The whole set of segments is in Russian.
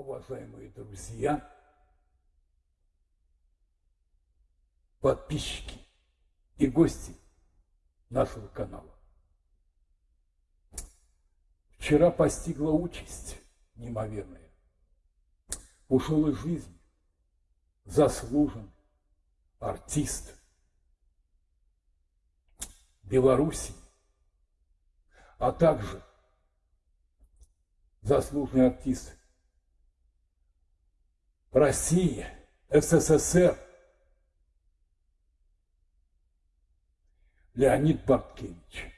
уважаемые друзья, подписчики и гости нашего канала. Вчера постигла участь неимоверная. Ушел из жизни заслуженный артист Беларуси, а также заслуженный артист России, СССР Леонид Барткевич.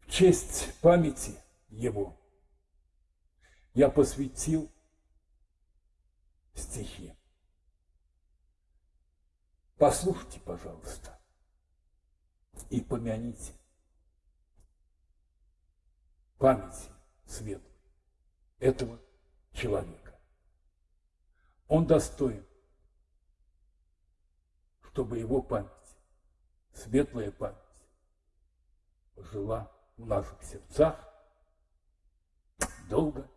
В честь памяти его я посвятил стихи. Послушайте, пожалуйста, и помяните памяти светлой этого человека. Он достоин, чтобы его память, светлая память, жила в наших сердцах долго.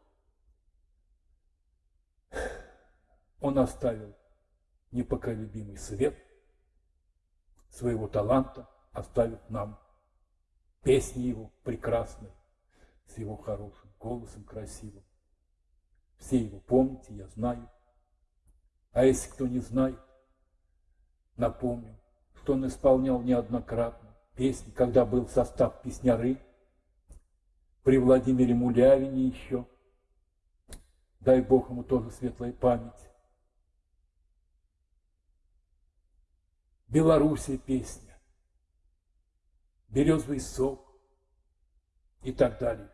Он оставил непоколебимый свет своего таланта, оставив нам песни его прекрасные, с его хорошим голосом красивым. Все его помните, я знаю. А если кто не знает, напомню, что он исполнял неоднократно песни, когда был состав песняры, при Владимире Мулявине еще, дай Бог ему тоже светлая память. Белоруссия песня, Березовый сок. И так далее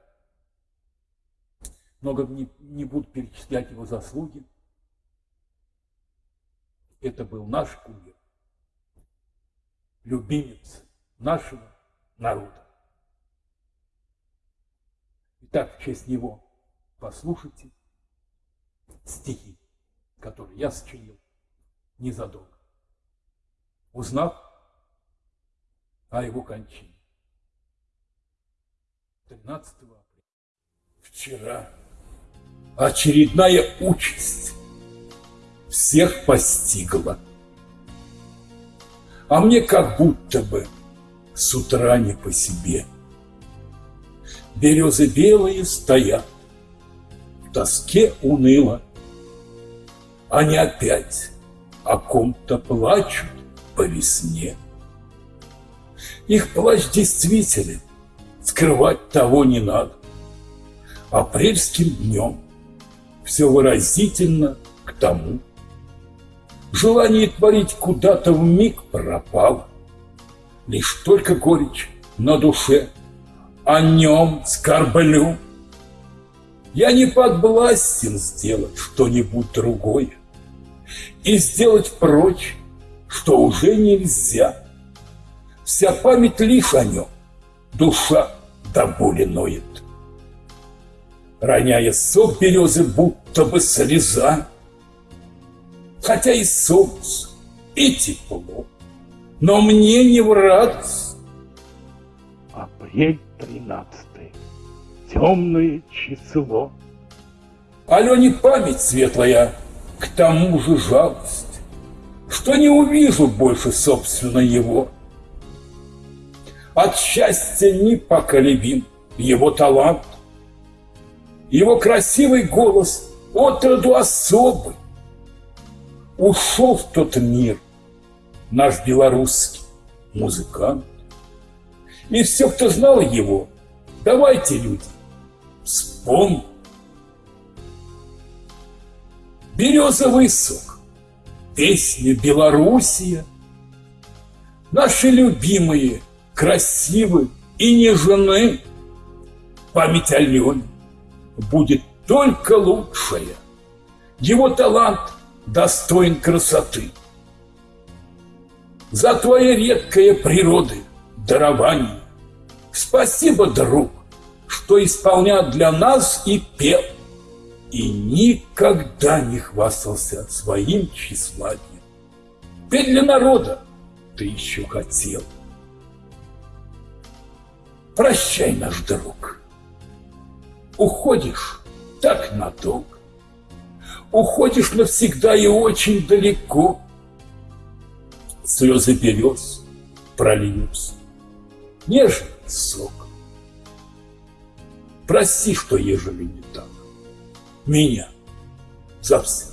много не, не буду перечислять его заслуги. Это был наш кумир, любимец нашего народа. Итак, в честь него послушайте стихи, которые я сочинил незадолго, узнав о его кончине. 13 апреля. Вчера очередная участь всех постигла. А мне как будто бы с утра не по себе. Березы белые стоят, в тоске уныло. Они опять о ком-то плачут по весне. Их плач действителен, скрывать того не надо. Апрельским днем все выразительно к тому. Желание творить куда-то в миг пропало. Лишь только горечь на душе, о нем скорблю. Я не подвластен сделать что-нибудь другое И сделать прочь, что уже нельзя. Вся память лишь о нем, душа до боли ноет роняя сок березы, будто бы слеза. Хотя и солнце, и тепло, но мне не в радость. Апрель тринадцатый, темное число. Алене память светлая, к тому же жалость, что не увижу больше, собственно, его. От счастья непоколебим его талант, его красивый голос отроду особый. Ушел в тот мир наш белорусский музыкант. И все, кто знал его, давайте, люди, вспомним. Березовый сок, песня Белоруссия, Наши любимые, красивые и нежны, память о будет только лучшее. Его талант достоин красоты. За твои редкое природы дарование. Спасибо, друг, что исполнял для нас и пел. И никогда не хвастался своим тщеславием. Петь для народа ты еще хотел. Прощай, наш друг уходишь так надолго, уходишь навсегда и очень далеко. Слезы берез прольются, нежный сок. Прости, что ежели не так, меня за все.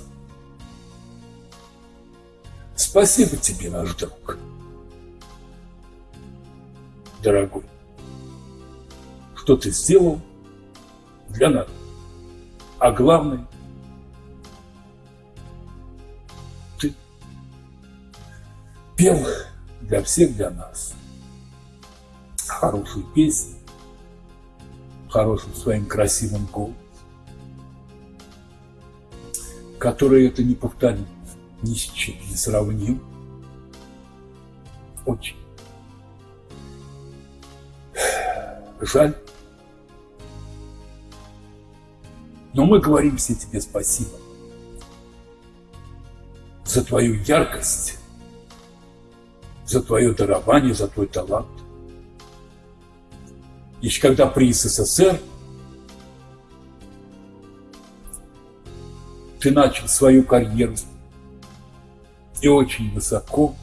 Спасибо тебе, наш друг, дорогой, что ты сделал для нас. А главное, ты пел для всех, для нас. Хорошую песню, хорошим своим красивым голосом, который это не повторит ни с чем не сравним. Очень. Жаль. Но мы говорим все тебе спасибо за твою яркость, за твое дарование, за твой талант. Еще когда при СССР ты начал свою карьеру и очень высоко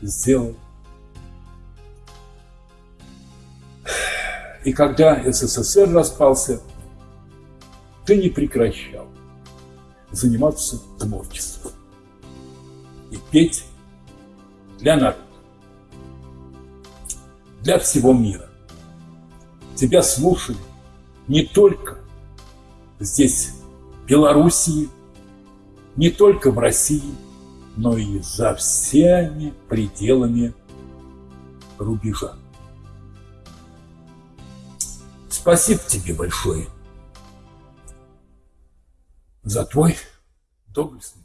сделал. И когда СССР распался, ты не прекращал заниматься творчеством и петь для народа, для всего мира. Тебя слушали не только здесь, в Белоруссии, не только в России, но и за всеми пределами рубежа. Спасибо тебе большое за твой доблестный